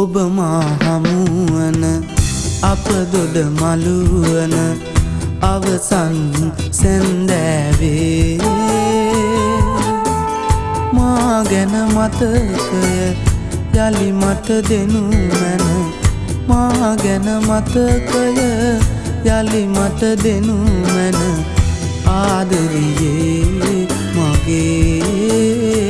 ඔබ මා හමුවන අප දොඩ මළුවන අවසන් සැන්දෑවේ. මා ගැන මතකය යළි මට දෙනු මැන මා ගැන මතකය යළි මට දෙනු මැන. ආදරියේ මගේ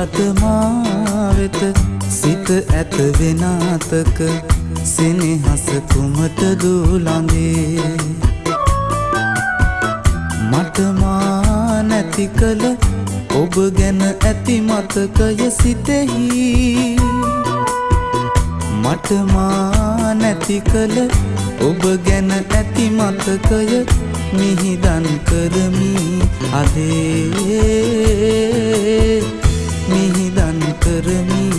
ගතමා වෙත සිත ඇත වෙනාතක සෙනෙහස කුමට දුලඳේ? මටමා නැති කළ ඔබ ගැන ඇති මතකය සිතෙහි. මටමා නැති කළ ඔබ ගැන ඇති මතකය මිහිදන් කරමි අදේ. මිහිදන්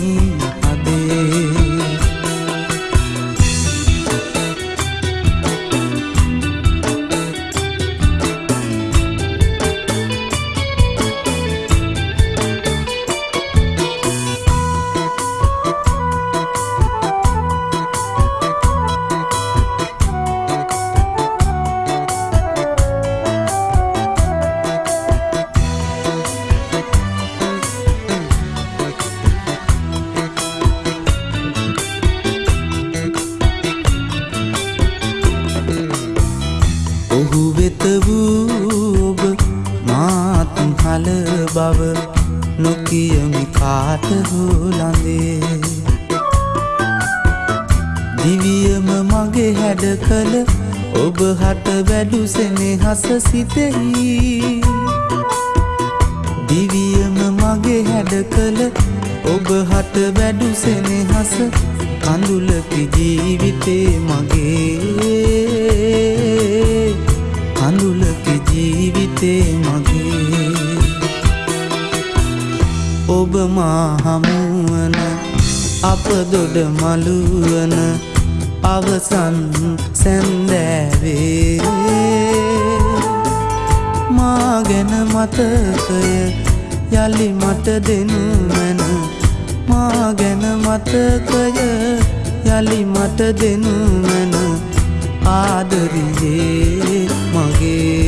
මාත් හල බව නොකියමි කාට හුලඳේ දිවියම මගේ හැඩ කළ ඔබ හට වැඩු සෙනෙහස සිතෙහි. දිවියම මගේ හැඩ කළ ඔබ හට වැඩු සෙනෙහස කඳුලකි ජීවිතේ මගේ. ඔබ මා හමුවන අප දොඩ මළුවන අවසන් සැන්දෑවේ. මා ගැන මතකය යළි මට දෙනු මැන මා ගැන මතකය යළි මට දෙනු මැන ආදරියේ මගේ